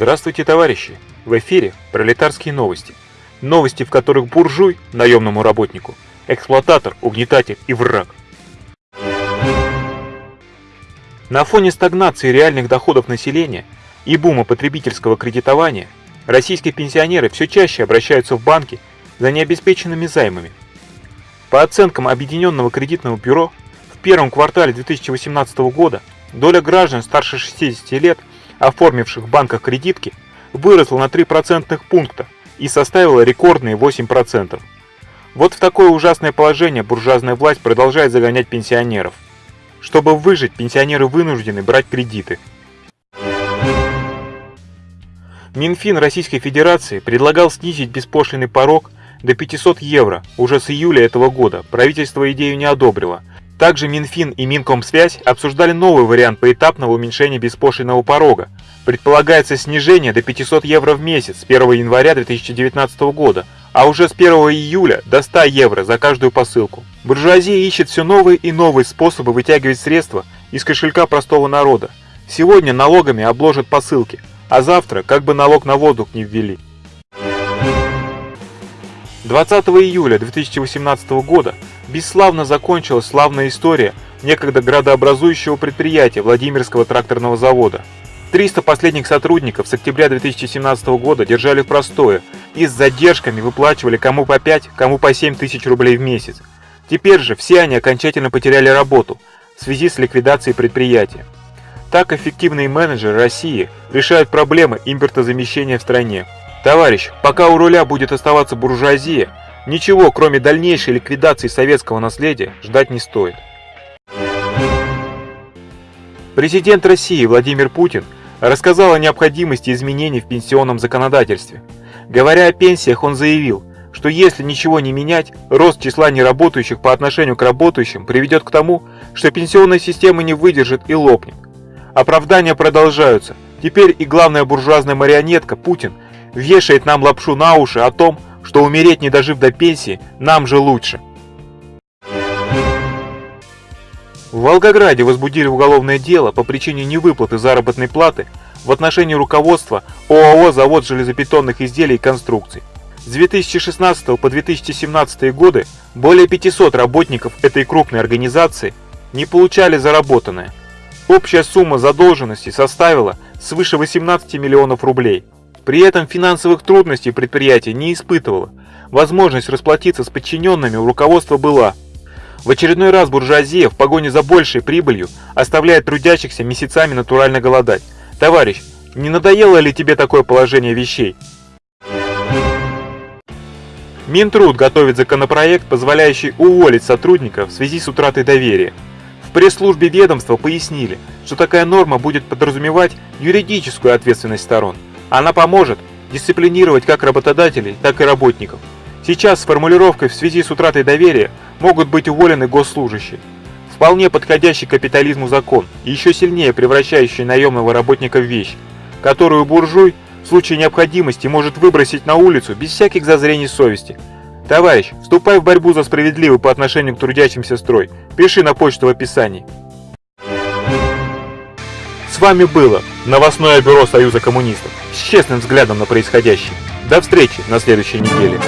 Здравствуйте, товарищи! В эфире пролетарские новости. Новости, в которых буржуй, наемному работнику, эксплуататор, угнетатель и враг. На фоне стагнации реальных доходов населения и бума потребительского кредитования, российские пенсионеры все чаще обращаются в банки за необеспеченными займами. По оценкам Объединенного кредитного бюро, в первом квартале 2018 года доля граждан старше 60 лет – оформивших в банках кредитки, выросла на 3 процентных пункта и составила рекордные 8%. Вот в такое ужасное положение буржуазная власть продолжает загонять пенсионеров. Чтобы выжить, пенсионеры вынуждены брать кредиты. Минфин Российской Федерации предлагал снизить беспошлиный порог до 500 евро уже с июля этого года. Правительство идею не одобрило, также Минфин и Минкомсвязь обсуждали новый вариант поэтапного уменьшения беспошлиного порога. Предполагается снижение до 500 евро в месяц с 1 января 2019 года, а уже с 1 июля до 100 евро за каждую посылку. Буржуазия ищет все новые и новые способы вытягивать средства из кошелька простого народа. Сегодня налогами обложат посылки, а завтра как бы налог на воздух не ввели. 20 июля 2018 года бесславно закончилась славная история некогда градообразующего предприятия Владимирского тракторного завода. 300 последних сотрудников с октября 2017 года держали в простое и с задержками выплачивали кому по 5, кому по 7 тысяч рублей в месяц. Теперь же все они окончательно потеряли работу в связи с ликвидацией предприятия. Так эффективные менеджеры России решают проблемы импортозамещения в стране. Товарищ, пока у руля будет оставаться буржуазия, Ничего, кроме дальнейшей ликвидации советского наследия, ждать не стоит. Президент России Владимир Путин рассказал о необходимости изменений в пенсионном законодательстве. Говоря о пенсиях, он заявил, что если ничего не менять, рост числа неработающих по отношению к работающим приведет к тому, что пенсионная система не выдержит и лопнет. Оправдания продолжаются. Теперь и главная буржуазная марионетка Путин вешает нам лапшу на уши о том, что умереть, не дожив до пенсии, нам же лучше. В Волгограде возбудили уголовное дело по причине невыплаты заработной платы в отношении руководства ОАО «Завод железобетонных изделий и конструкций». С 2016 по 2017 годы более 500 работников этой крупной организации не получали заработанное. Общая сумма задолженности составила свыше 18 миллионов рублей. При этом финансовых трудностей предприятие не испытывало. Возможность расплатиться с подчиненными у руководства была. В очередной раз буржуазия в погоне за большей прибылью оставляет трудящихся месяцами натурально голодать. Товарищ, не надоело ли тебе такое положение вещей? Минтруд готовит законопроект, позволяющий уволить сотрудников в связи с утратой доверия. В пресс-службе ведомства пояснили, что такая норма будет подразумевать юридическую ответственность сторон – она поможет дисциплинировать как работодателей, так и работников. Сейчас с формулировкой в связи с утратой доверия могут быть уволены госслужащие. Вполне подходящий капитализму закон, и еще сильнее превращающий наемного работника в вещь, которую буржуй в случае необходимости может выбросить на улицу без всяких зазрений совести. Товарищ, вступай в борьбу за справедливый по отношению к трудящимся строй. Пиши на почту в описании. С вами было новостное бюро Союза коммунистов с честным взглядом на происходящее. До встречи на следующей неделе.